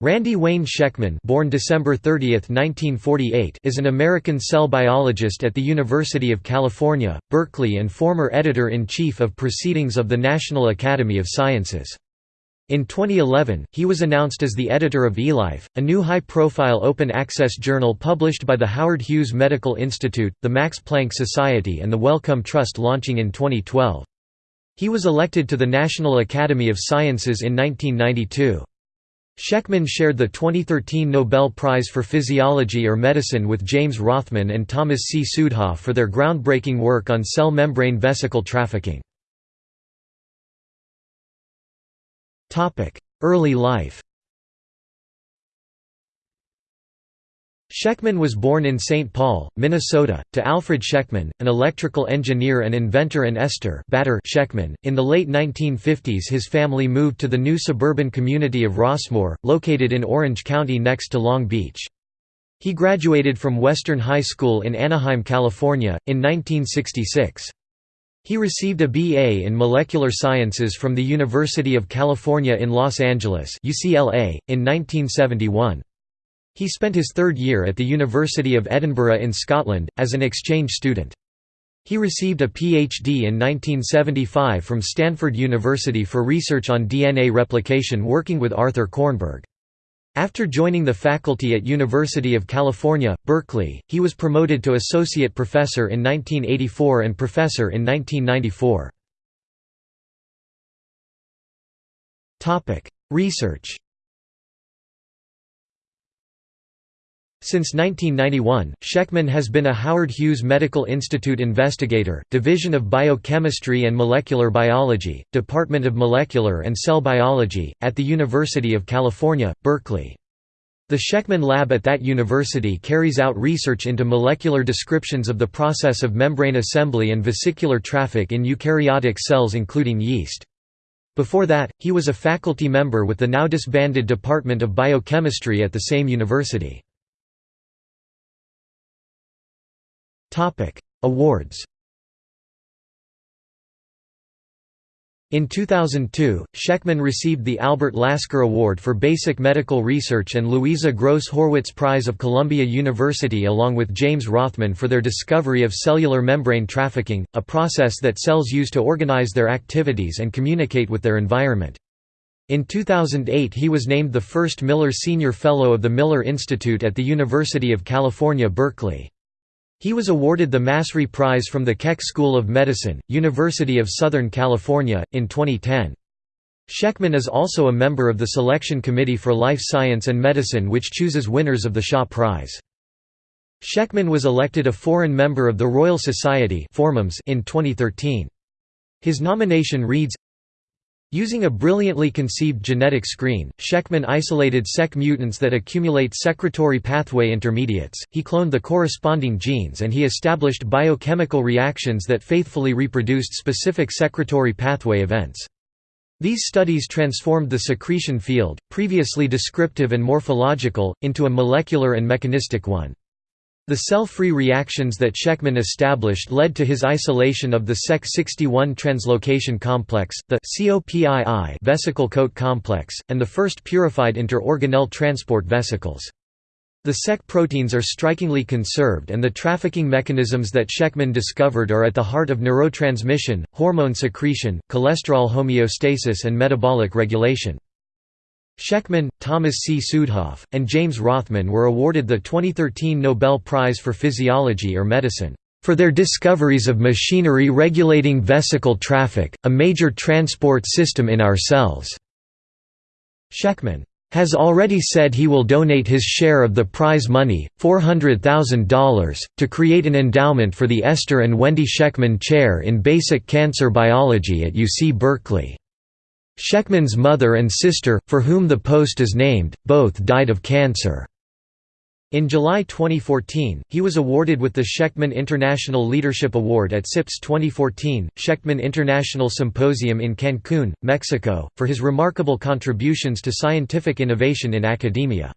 Randy Wayne Schekman born December 30, 1948, is an American cell biologist at the University of California, Berkeley and former editor-in-chief of Proceedings of the National Academy of Sciences. In 2011, he was announced as the editor of eLife, a new high-profile open-access journal published by the Howard Hughes Medical Institute, the Max Planck Society and the Wellcome Trust launching in 2012. He was elected to the National Academy of Sciences in 1992. Schekman shared the 2013 Nobel Prize for Physiology or Medicine with James Rothman and Thomas C. Südhof for their groundbreaking work on cell membrane vesicle trafficking. Early life Schekman was born in St. Paul, Minnesota, to Alfred Schekman, an electrical engineer and inventor and Esther Batter Schekman. In the late 1950s his family moved to the new suburban community of Rossmoor, located in Orange County next to Long Beach. He graduated from Western High School in Anaheim, California, in 1966. He received a BA in molecular sciences from the University of California in Los Angeles UCLA, in 1971. He spent his third year at the University of Edinburgh in Scotland, as an exchange student. He received a PhD in 1975 from Stanford University for research on DNA replication working with Arthur Kornberg. After joining the faculty at University of California, Berkeley, he was promoted to associate professor in 1984 and professor in 1994. Research Since 1991, Schekman has been a Howard Hughes Medical Institute investigator, Division of Biochemistry and Molecular Biology, Department of Molecular and Cell Biology, at the University of California, Berkeley. The Schekman Lab at that university carries out research into molecular descriptions of the process of membrane assembly and vesicular traffic in eukaryotic cells including yeast. Before that, he was a faculty member with the now disbanded Department of Biochemistry at the same university. Topic: Awards. In 2002, Schekman received the Albert Lasker Award for Basic Medical Research and Louisa Gross Horwitz Prize of Columbia University along with James Rothman for their discovery of cellular membrane trafficking, a process that cells use to organize their activities and communicate with their environment. In 2008 he was named the first Miller Senior Fellow of the Miller Institute at the University of California Berkeley. He was awarded the Massry Prize from the Keck School of Medicine, University of Southern California, in 2010. Schekman is also a member of the Selection Committee for Life Science and Medicine which chooses winners of the Shaw Prize. Schekman was elected a foreign member of the Royal Society in 2013. His nomination reads, Using a brilliantly conceived genetic screen, Schekman isolated SEC mutants that accumulate secretory pathway intermediates, he cloned the corresponding genes and he established biochemical reactions that faithfully reproduced specific secretory pathway events. These studies transformed the secretion field, previously descriptive and morphological, into a molecular and mechanistic one. The cell-free reactions that Schekman established led to his isolation of the SEC61 translocation complex, the COPII vesicle coat complex, and the first purified inter-organelle transport vesicles. The SEC proteins are strikingly conserved and the trafficking mechanisms that Schekman discovered are at the heart of neurotransmission, hormone secretion, cholesterol homeostasis and metabolic regulation. Schekman, Thomas C. Südhof, and James Rothman were awarded the 2013 Nobel Prize for Physiology or Medicine, "...for their discoveries of machinery regulating vesicle traffic, a major transport system in our cells." Schekman has already said he will donate his share of the prize money, $400,000, to create an endowment for the Esther and Wendy Schekman Chair in Basic Cancer Biology at UC Berkeley. Schekman's mother and sister, for whom the post is named, both died of cancer. In July 2014, he was awarded with the Schekman International Leadership Award at CIPS 2014, Schekman International Symposium in Cancun, Mexico, for his remarkable contributions to scientific innovation in academia.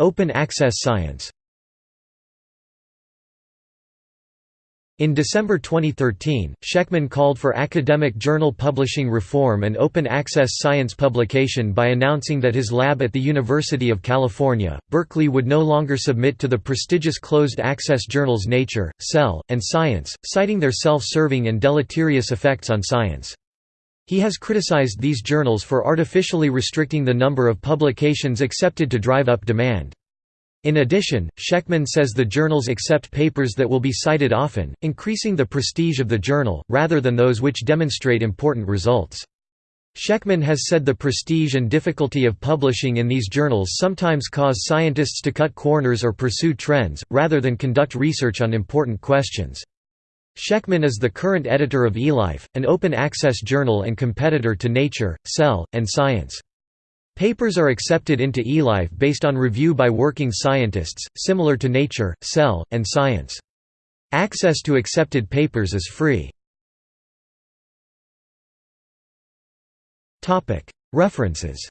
Open access science In December 2013, Schekman called for academic journal publishing reform and open access science publication by announcing that his lab at the University of California, Berkeley would no longer submit to the prestigious closed-access journals Nature, Cell, and Science, citing their self-serving and deleterious effects on science. He has criticized these journals for artificially restricting the number of publications accepted to drive up demand. In addition, Schekman says the journals accept papers that will be cited often, increasing the prestige of the journal, rather than those which demonstrate important results. Schekman has said the prestige and difficulty of publishing in these journals sometimes cause scientists to cut corners or pursue trends, rather than conduct research on important questions. Schekman is the current editor of eLife, an open-access journal and competitor to Nature, Cell, and Science. Papers are accepted into eLife based on review by working scientists, similar to Nature, Cell, and Science. Access to accepted papers is free. References